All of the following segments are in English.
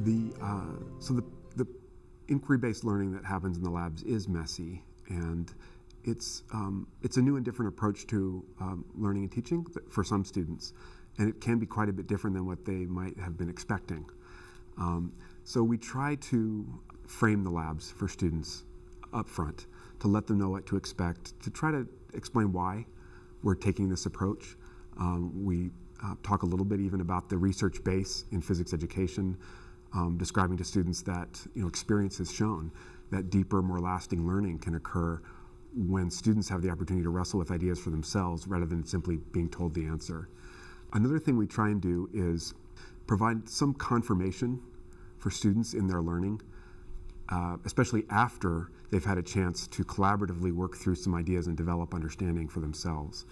The, uh, so the, the inquiry-based learning that happens in the labs is messy and it's, um, it's a new and different approach to um, learning and teaching for some students. And it can be quite a bit different than what they might have been expecting. Um, so we try to frame the labs for students up front to let them know what to expect, to try to explain why we're taking this approach. Um, we uh, talk a little bit even about the research base in physics education, um, describing to students that you know, experience has shown that deeper, more lasting learning can occur when students have the opportunity to wrestle with ideas for themselves rather than simply being told the answer. Another thing we try and do is provide some confirmation for students in their learning, uh, especially after they've had a chance to collaboratively work through some ideas and develop understanding for themselves.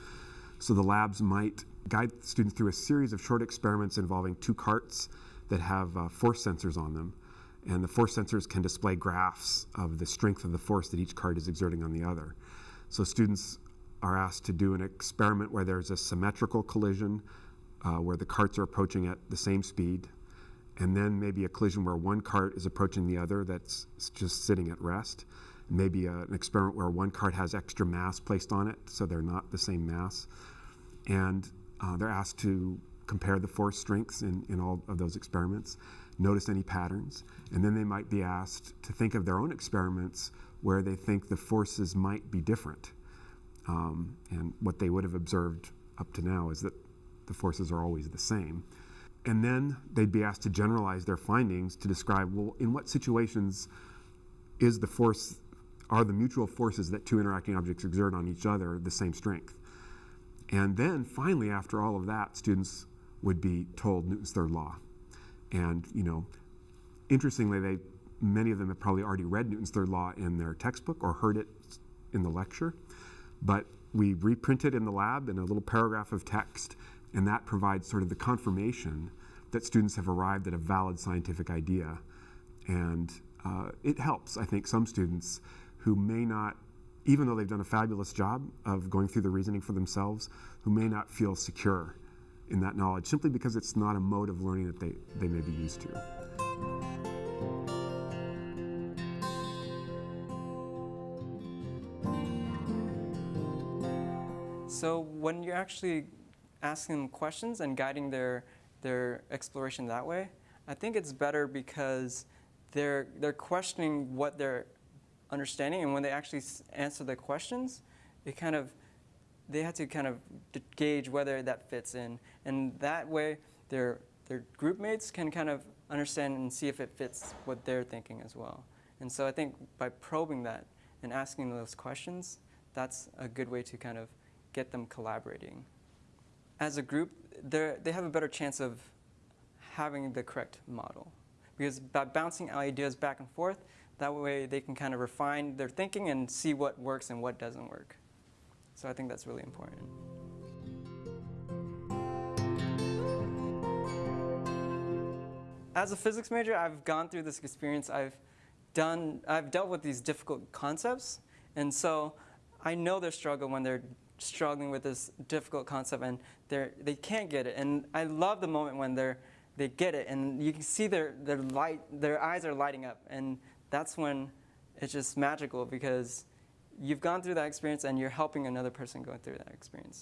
So the labs might guide students through a series of short experiments involving two carts that have uh, force sensors on them. And the force sensors can display graphs of the strength of the force that each cart is exerting on the other. So students are asked to do an experiment where there's a symmetrical collision uh, where the carts are approaching at the same speed, and then maybe a collision where one cart is approaching the other that's just sitting at rest. Maybe a, an experiment where one cart has extra mass placed on it, so they're not the same mass. And uh, they're asked to compare the force strengths in, in all of those experiments, notice any patterns, and then they might be asked to think of their own experiments where they think the forces might be different. Um, and what they would have observed up to now is that the forces are always the same. And then they'd be asked to generalize their findings to describe, well, in what situations is the force, are the mutual forces that two interacting objects exert on each other the same strength? And then finally, after all of that, students would be told Newton's third law. And, you know, interestingly, they, many of them have probably already read Newton's third law in their textbook or heard it in the lecture. But we reprint it in the lab in a little paragraph of text, and that provides sort of the confirmation that students have arrived at a valid scientific idea. And uh, it helps, I think, some students who may not even though they've done a fabulous job of going through the reasoning for themselves, who may not feel secure in that knowledge simply because it's not a mode of learning that they, they may be used to. So when you're actually asking them questions and guiding their, their exploration that way, I think it's better because they're, they're questioning what they're understanding. And when they actually answer the questions, it kind of, they had to kind of gauge whether that fits in. And that way, their, their group mates can kind of understand and see if it fits what they're thinking as well. And so I think by probing that and asking those questions, that's a good way to kind of get them collaborating. As a group, they have a better chance of having the correct model. Because by bouncing ideas back and forth, that way they can kind of refine their thinking and see what works and what doesn't work. So I think that's really important. As a physics major, I've gone through this experience. I've done, I've dealt with these difficult concepts. And so I know their struggle when they're struggling with this difficult concept and they're, they can't get it. And I love the moment when they're, they get it and you can see their, their, light, their eyes are lighting up. And that's when it's just magical because you've gone through that experience and you're helping another person go through that experience.